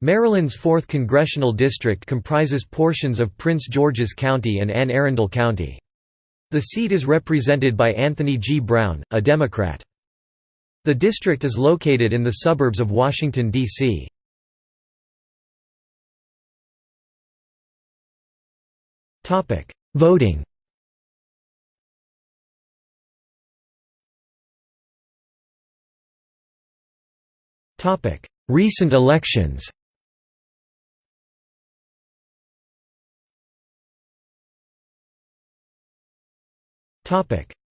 Maryland's 4th Congressional District comprises portions of Prince George's County and Anne Arundel County. The seat is represented by Anthony G. Brown, a Democrat. The district is located in the suburbs of Washington, D.C. Voting Recent elections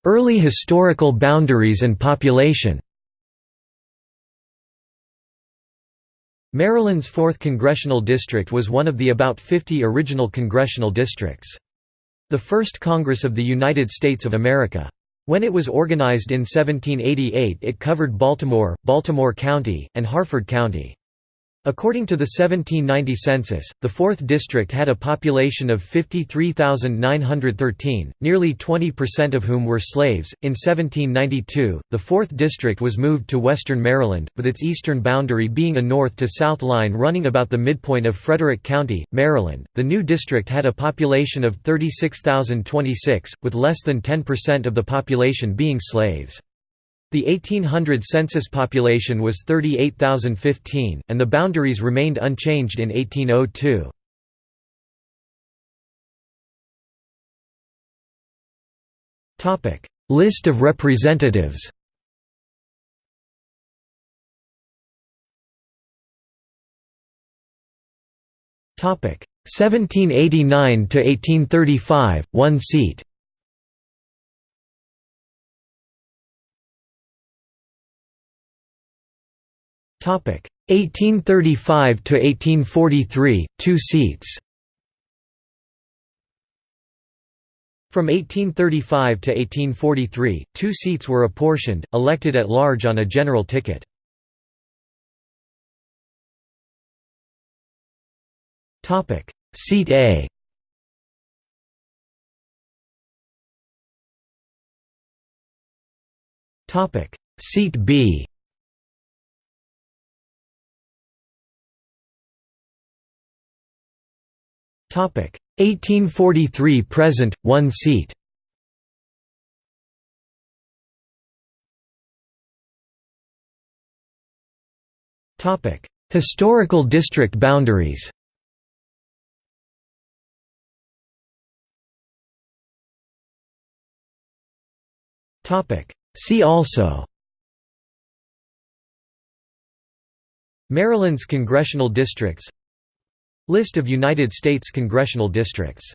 Early historical boundaries and population Maryland's 4th Congressional District was one of the about 50 original congressional districts. The first Congress of the United States of America. When it was organized in 1788 it covered Baltimore, Baltimore County, and Harford County. According to the 1790 census, the 4th district had a population of 53,913, nearly 20% of whom were slaves. In 1792, the 4th district was moved to western Maryland, with its eastern boundary being a north to south line running about the midpoint of Frederick County, Maryland. The new district had a population of 36,026, with less than 10% of the population being slaves. The 1800 census population was 38,015, and the boundaries remained unchanged in 1802. List of representatives Topic 1789 to 1835 1 seat 1835 to 1843, 2 seats. From 1835 to 1843, two seats were apportioned, elected at large on a general ticket. Topic: Seat A. Topic: Seat B. 1843 present 1 seat. Topic. Historical district boundaries. Topic. See also. Maryland's congressional districts List of United States congressional districts